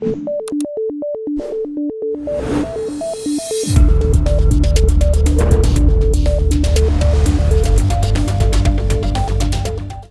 you